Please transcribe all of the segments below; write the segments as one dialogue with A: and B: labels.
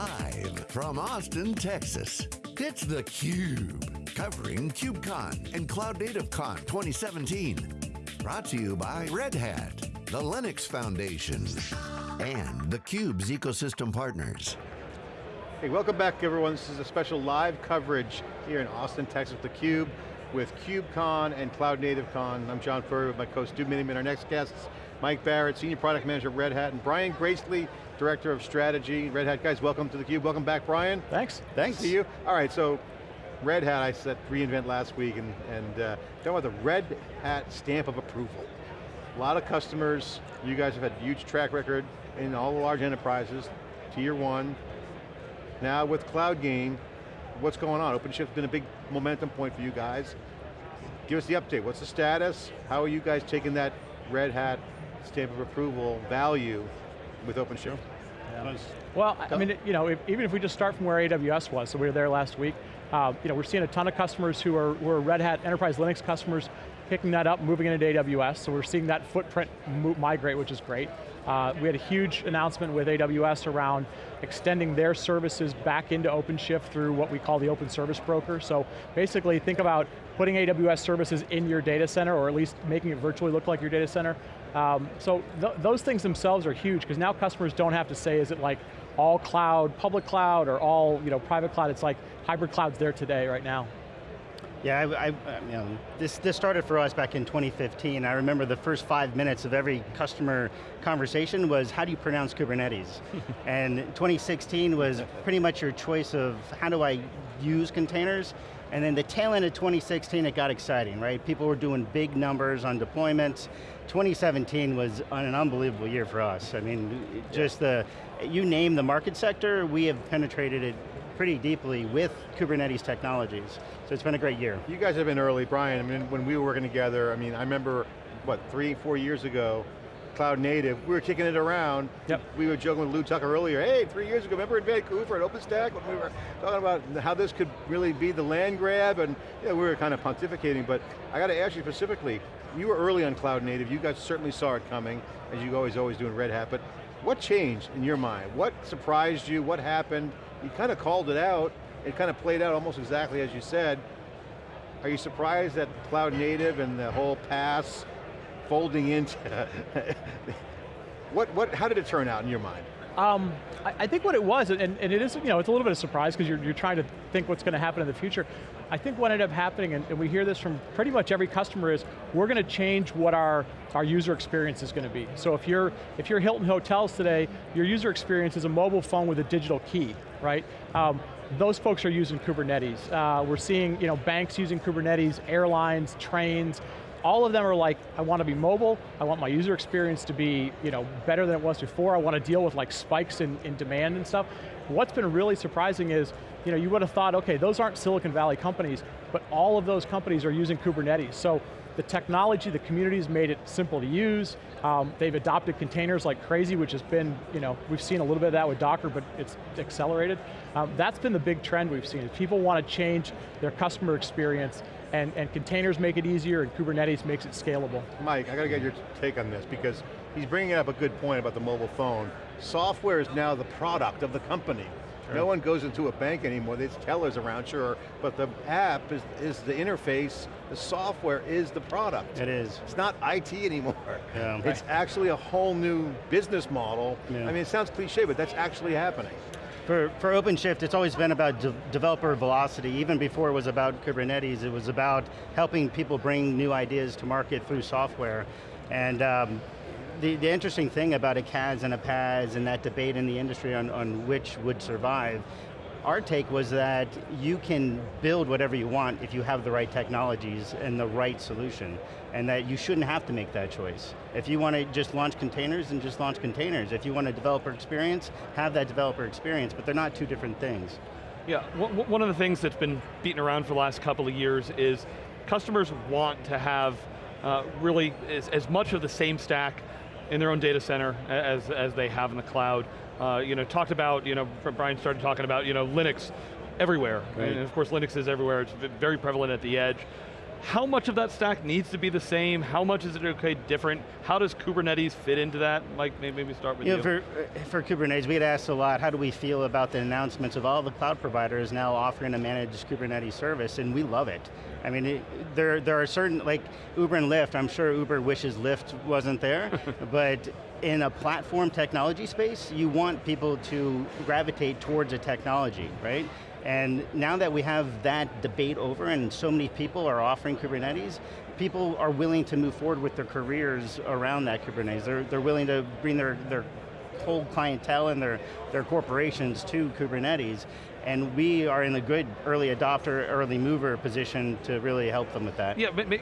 A: Live from Austin, Texas, it's theCUBE. Covering KubeCon and Cloud Native Con 2017. Brought to you by Red Hat, the Linux Foundation, and theCUBE's ecosystem partners.
B: Hey, welcome back everyone. This is a special live coverage here in Austin, Texas with theCUBE with KubeCon and Cloud Native Con. I'm John Furrier with my co-host Stu Miniman. Our next guests, Mike Barrett, Senior Product Manager at Red Hat, and Brian Gracely, Director of Strategy. Red Hat guys, welcome to theCUBE. Welcome back, Brian.
C: Thanks.
B: Thanks to you. All right, so Red Hat, I said reInvent last week, and, and uh, talking about the Red Hat stamp of approval. A lot of customers, you guys have had huge track record in all the large enterprises, tier one. Now with Cloud Game, what's going on? OpenShift's been a big momentum point for you guys. Give us the update. What's the status? How are you guys taking that Red Hat stamp of approval value with OpenShift?
C: Yeah. Well, I mean, you know, if, even if we just start from where AWS was, so we were there last week, uh, you know, we're seeing a ton of customers who are, who are Red Hat Enterprise Linux customers picking that up, moving into AWS, so we're seeing that footprint migrate, which is great. Uh, we had a huge announcement with AWS around extending their services back into OpenShift through what we call the Open Service Broker. So basically think about putting AWS services in your data center, or at least making it virtually look like your data center. Um, so th those things themselves are huge, because now customers don't have to say, is it like all cloud, public cloud, or all you know, private cloud? It's like hybrid cloud's there today, right now.
D: Yeah, I, I, you know, this, this started for us back in 2015. I remember the first five minutes of every customer conversation was, how do you pronounce Kubernetes? and 2016 was pretty much your choice of, how do I use containers? And then the tail end of 2016, it got exciting, right? People were doing big numbers on deployments. 2017 was an unbelievable year for us. I mean, just the, you name the market sector, we have penetrated it pretty deeply with Kubernetes technologies. So it's been a great year.
B: You guys have been early, Brian. I mean, when we were working together, I mean, I remember, what, three, four years ago, cloud native, we were kicking it around.
C: Yep.
B: We were joking with Lew Tucker earlier, hey, three years ago, remember in Vancouver at OpenStack when we were talking about how this could really be the land grab and yeah, we were kind of pontificating, but I got to ask you specifically, you were early on cloud native, you guys certainly saw it coming, as you always always do in Red Hat, but what changed in your mind? What surprised you? What happened? You kind of called it out, it kind of played out almost exactly as you said. Are you surprised that cloud native and the whole PaaS folding into, what, what, how did it turn out in your mind?
C: Um, I, I, think what it was, and, and, it is, you know, it's a little bit of surprise because you're, you're trying to think what's going to happen in the future. I think what ended up happening, and, and we hear this from pretty much every customer, is we're going to change what our, our user experience is going to be. So if you're, if you're Hilton Hotels today, your user experience is a mobile phone with a digital key, right? Um, those folks are using Kubernetes. Uh, we're seeing you know, banks using Kubernetes, airlines, trains, all of them are like, I want to be mobile, I want my user experience to be you know, better than it was before, I want to deal with like spikes in, in demand and stuff. What's been really surprising is, you know, you would have thought, okay, those aren't Silicon Valley companies, but all of those companies are using Kubernetes. So the technology, the community's made it simple to use. Um, they've adopted containers like crazy, which has been, you know, we've seen a little bit of that with Docker, but it's accelerated. Um, that's been the big trend we've seen, people want to change their customer experience and, and containers make it easier and Kubernetes makes it scalable.
B: Mike, I got to get your take on this because he's bringing up a good point about the mobile phone. Software is now the product of the company. Sure. No one goes into a bank anymore, there's tellers around, sure, but the app is, is the interface, the software is the product.
D: It is.
B: It's not IT anymore.
D: Yeah.
B: It's actually a whole new business model. Yeah. I mean, it sounds cliche, but that's actually happening.
D: For, for OpenShift, it's always been about de developer velocity. Even before it was about Kubernetes, it was about helping people bring new ideas to market through software. And um, the, the interesting thing about a CaaS and a PaaS and that debate in the industry on, on which would survive our take was that you can build whatever you want if you have the right technologies and the right solution, and that you shouldn't have to make that choice. If you want to just launch containers, then just launch containers. If you want a developer experience, have that developer experience, but they're not two different things.
E: Yeah, one of the things that's been beaten around for the last couple of years is customers want to have uh, really as, as much of the same stack in their own data center as, as they have in the cloud. Uh, you know, talked about, you know, Brian started talking about, you know, Linux everywhere. Right. And of course Linux is everywhere, it's very prevalent at the edge. How much of that stack needs to be the same? How much is it okay different? How does Kubernetes fit into that? Mike, maybe we start with
D: you.
E: you.
D: Know, for, eh, for Kubernetes, we get asked a lot, how do we feel about the announcements of all the cloud providers now offering a managed Kubernetes service, and we love it. I mean, it, there, there are certain, like Uber and Lyft, I'm sure Uber wishes Lyft wasn't there, but in a platform technology space, you want people to gravitate towards a technology, right? And now that we have that debate over and so many people are offering Kubernetes, people are willing to move forward with their careers around that Kubernetes. They're, they're willing to bring their, their whole clientele and their, their corporations to Kubernetes. And we are in a good early adopter, early mover position to really help them with that.
E: Yeah, but, but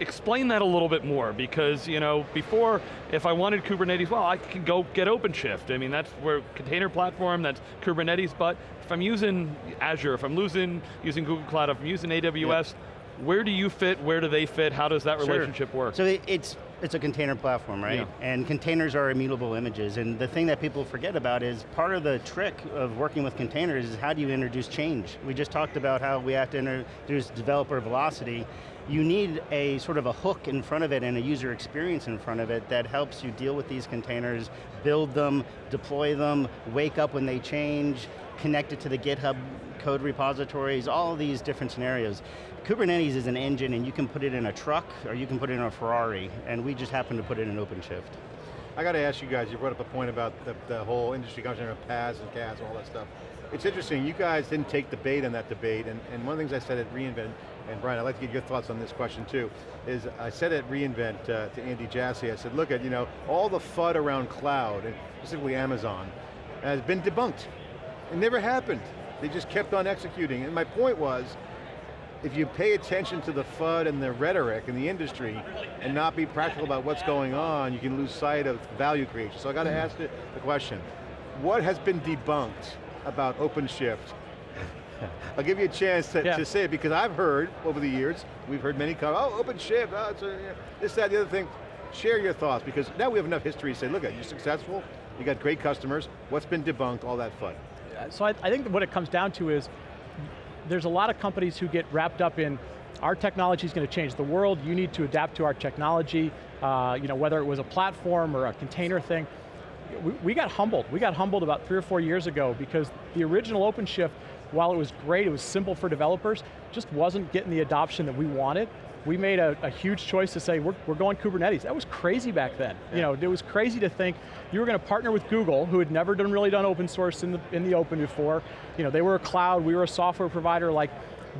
E: explain that a little bit more because you know before if I wanted Kubernetes, well I can go get OpenShift. I mean that's where container platform, that's Kubernetes, but if I'm using Azure, if I'm using, using Google Cloud, if I'm using AWS, where do you fit, where do they fit, how does that relationship
D: sure.
E: work?
D: So it, it's, it's a container platform, right? Yeah. And containers are immutable images, and the thing that people forget about is part of the trick of working with containers is how do you introduce change? We just talked about how we have to introduce developer velocity. You need a sort of a hook in front of it and a user experience in front of it that helps you deal with these containers, build them, deploy them, wake up when they change, connect it to the GitHub code repositories, all these different scenarios. Kubernetes is an engine and you can put it in a truck or you can put it in a Ferrari and we just happen to put it in OpenShift.
B: I got to ask you guys, you brought up a point about the, the whole industry conversation of PaaS and CaaS and all that stuff. It's interesting, you guys didn't take the bait on that debate and, and one of the things I said at reInvent, and Brian, I'd like to get your thoughts on this question too, is I said at reInvent uh, to Andy Jassy, I said, look at, you know, all the FUD around cloud, and specifically Amazon, has been debunked. It never happened. They just kept on executing. And my point was, if you pay attention to the FUD and the rhetoric in the industry and not be practical about what's going on, you can lose sight of value creation. So I got to ask the, the question, what has been debunked about OpenShift? I'll give you a chance to, yeah. to, say it because I've heard over the years, we've heard many come, oh, OpenShift, oh, it's a, this, that, the other thing. Share your thoughts because now we have enough history to say, look, at, you're successful, you got great customers, what's been debunked, all that fun.
C: So I, I think what it comes down to is there's a lot of companies who get wrapped up in our technology is going to change the world, you need to adapt to our technology, uh, you know, whether it was a platform or a container thing. We, we, got humbled. We got humbled about three or four years ago because the original OpenShift, while it was great, it was simple for developers, just wasn't getting the adoption that we wanted we made a, a, huge choice to say we're, we're going Kubernetes. That was crazy back then. Yeah. You know, it was crazy to think you were going to partner with Google, who had never done really done open source in the, in the open before. You know, they were a cloud, we were a software provider, like,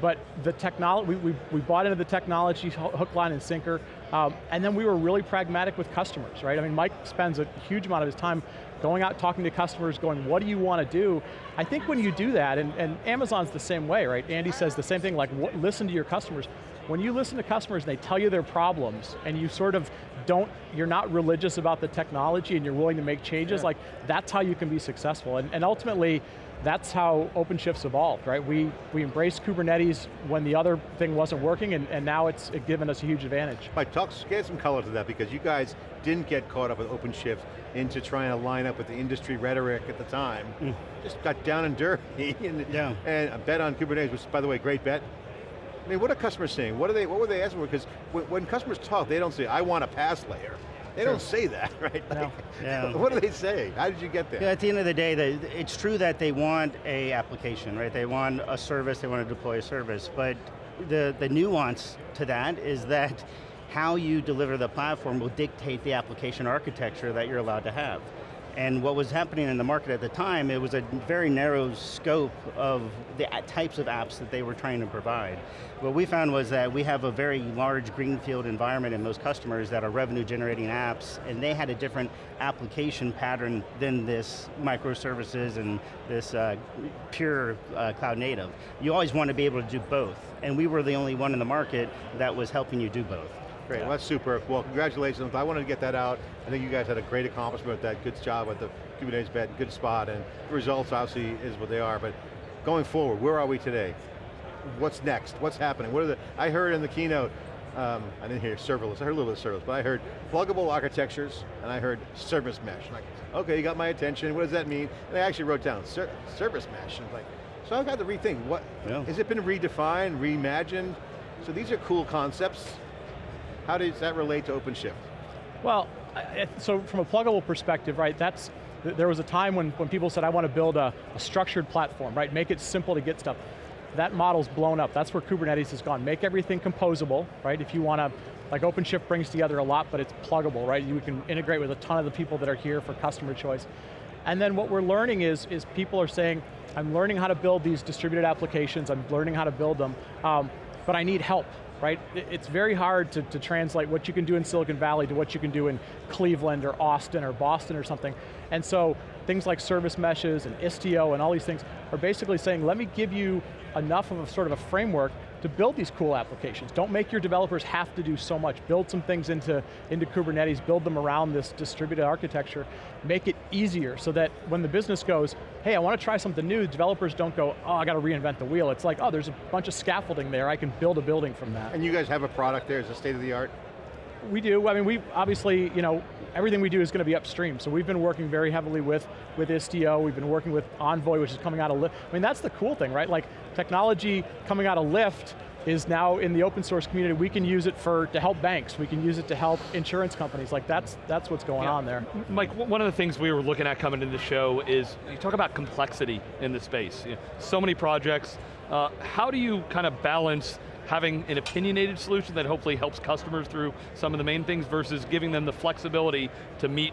C: but the technology, we, we, we, bought into the technology, hook, line, and sinker, um, and then we were really pragmatic with customers, right? I mean, Mike spends a huge amount of his time going out talking to customers, going, what do you want to do? I think when you do that, and, and Amazon's the same way, right? Andy says the same thing, like what, listen to your customers when you listen to customers and they tell you their problems and you sort of don't, you're not religious about the technology and you're willing to make changes, yeah. like that's how you can be successful. And, and ultimately, that's how OpenShift's evolved, right? We, we embraced Kubernetes when the other thing wasn't working and, and now it's given us a huge advantage.
B: Mike, talk, get some color to that because you guys didn't get caught up with OpenShift into trying to line up with the industry rhetoric at the time. Mm. Just got down and dirty and, yeah. and bet on Kubernetes, which by the way, great bet. I mean, what are customers saying? What are they? What were they asking for? Because when, when, customers talk, they don't say, "I want a PaaS layer." They sure. don't say that, right? Like, no. yeah. What do they say? How did you get there?
D: Yeah, at the end of the day, they, it's true that they want a application, right? They want a service, they want to deploy a service, but the, the nuance to that is that how you deliver the platform will dictate the application architecture that you're allowed to have. And what was happening in the market at the time, it was a very narrow scope of the types of apps that they were trying to provide. What we found was that we have a very large greenfield environment in most customers that are revenue generating apps, and they had a different application pattern than this microservices and this uh, pure uh, cloud native. You always want to be able to do both, and we were the only one in the market that was helping you do both.
B: Great, yeah. well, that's super. Well, congratulations. I wanted to get that out. I think you guys had a great accomplishment with that. Good job with the Kubernetes bed, good spot, and the results obviously is what they are, but going forward, where are we today? What's next? What's happening? What are the, I heard in the keynote, um, I didn't hear serverless, I heard a little bit of serverless, but I heard pluggable architectures, and I heard service mesh. I'm like, okay, you got my attention, what does that mean? And I actually wrote down ser service mesh, and like, so I've got to rethink, what, yeah. has it been redefined, reimagined? So these are cool concepts. How does that relate to OpenShift?
C: Well, so from a pluggable perspective, right, that's, there was a time when, when people said, I want to build a, a structured platform, right, make it simple to get stuff. That model's blown up, that's where Kubernetes has gone. Make everything composable, right, if you want to, like OpenShift brings together a lot, but it's pluggable, right? You can integrate with a ton of the people that are here for customer choice. And then what we're learning is, is people are saying, I'm learning how to build these distributed applications, I'm learning how to build them, um, but I need help, right? It's very hard to, to translate what you can do in Silicon Valley to what you can do in Cleveland or Austin or Boston or something. And so things like service meshes and Istio and all these things are basically saying, let me give you enough of a sort of a framework to build these cool applications. Don't make your developers have to do so much. Build some things into, into Kubernetes, build them around this distributed architecture, make it easier so that when the business goes, hey, I want to try something new, developers don't go, oh, I got to reinvent the wheel. It's like, oh, there's a bunch of scaffolding there, I can build a building from that.
B: And you guys have a product there, it's a state of the art?
C: We do, I mean, we obviously, you know, everything we do is going to be upstream. So we've been working very heavily with, with Istio, we've been working with Envoy, which is coming out of Lyft. I mean, that's the cool thing, right? Like, technology coming out of Lyft is now in the open source community. We can use it for, to help banks, we can use it to help insurance companies. Like that's, that's what's going yeah. on there.
E: Mike, one of the things we were looking at coming into the show is, you talk about complexity in the space. You know, so many projects, uh, how do you kind of balance having an opinionated solution that hopefully helps customers through some of the main things versus giving them the flexibility to meet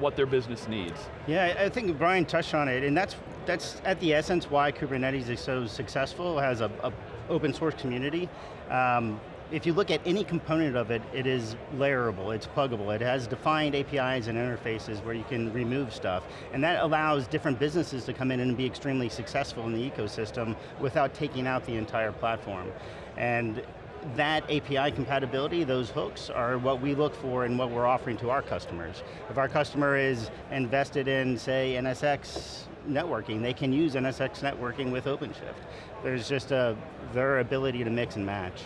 E: what their business needs.
D: Yeah, I think Brian touched on it, and that's that's at the essence why Kubernetes is so successful, has a, a open source community. Um, if you look at any component of it, it is layerable, it's pluggable, it has defined APIs and interfaces where you can remove stuff, and that allows different businesses to come in and be extremely successful in the ecosystem without taking out the entire platform. And that API compatibility, those hooks, are what we look for and what we're offering to our customers. If our customer is invested in, say, NSX networking, they can use NSX networking with OpenShift. There's just a, their ability to mix and match.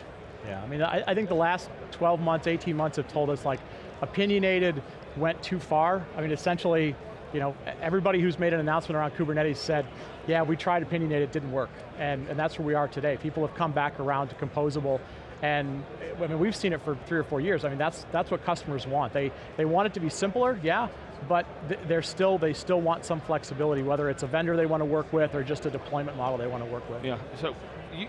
C: Yeah, I mean, I, I think the last 12 months, 18 months have told us like, opinionated went too far. I mean, essentially, you know, everybody who's made an announcement around Kubernetes said, yeah, we tried opinionated, it didn't work. And, and that's where we are today. People have come back around to composable and I mean, we've seen it for three or four years. I mean, that's, that's what customers want. They, they want it to be simpler, yeah, but they're still, they still want some flexibility, whether it's a vendor they want to work with or just a deployment model they want to work with.
E: Yeah, so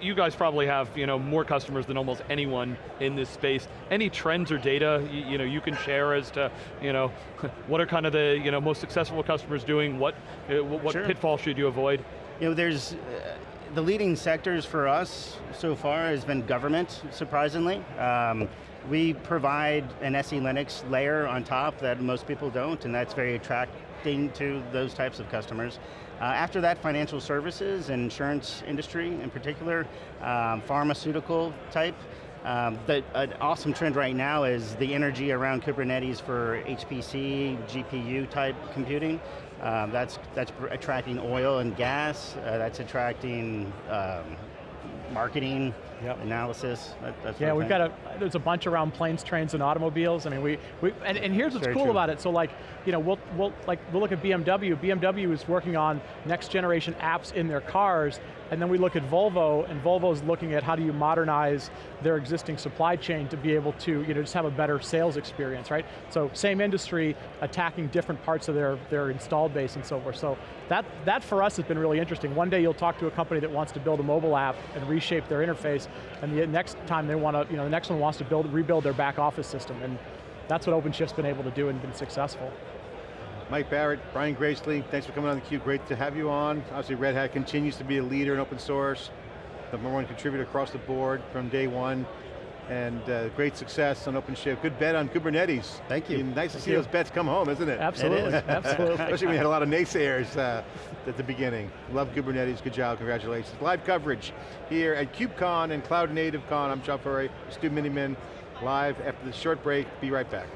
E: you guys probably have you know, more customers than almost anyone in this space. Any trends or data you, you know, you can share as to you know, what are kind of the you know, most successful customers doing, what, uh, what sure. pitfalls should you avoid?
D: You know, there's, uh, the leading sectors for us so far has been government, surprisingly. Um, we provide an SE Linux layer on top that most people don't, and that's very attracting to those types of customers. Uh, after that, financial services and insurance industry in particular, um, pharmaceutical type. Um, the, an awesome trend right now is the energy around Kubernetes for HPC, GPU type computing. Um, that's, that's attracting oil and gas, uh, that's attracting um, marketing, yep. analysis.
C: That, yeah, we've got a, there's a bunch around planes, trains, and automobiles. I mean, we, we and, and here's what's Very cool true. about it. So like, you know, we'll, we'll, like, we'll look at BMW. BMW is working on next generation apps in their cars, and then we look at Volvo, and Volvo's looking at how do you modernize their existing supply chain to be able to, you know, just have a better sales experience, right? So same industry, attacking different parts of their, their installed base and so forth. So that, that for us has been really interesting. One day you'll talk to a company that wants to build a mobile app and reshape their interface, and the next time they want to, you know, the next one wants to build, rebuild their back office system, and that's what OpenShift's been able to do and been successful.
B: Mike Barrett, Brian Gracely, thanks for coming on theCUBE, great to have you on. Obviously Red Hat continues to be a leader in open source, the number one contributor across the board from day one, and uh, great success on OpenShift. Good bet on Kubernetes.
D: Thank you.
B: nice
D: Thank
B: to see you. those bets come home, isn't it?
C: Absolutely, it absolutely.
B: Especially when we had a lot of naysayers uh, at the beginning. Love Kubernetes, good job, congratulations. Live coverage here at KubeCon and Cloud Native Con. I'm John Furrier, Stu Miniman, live after the short break. Be right back.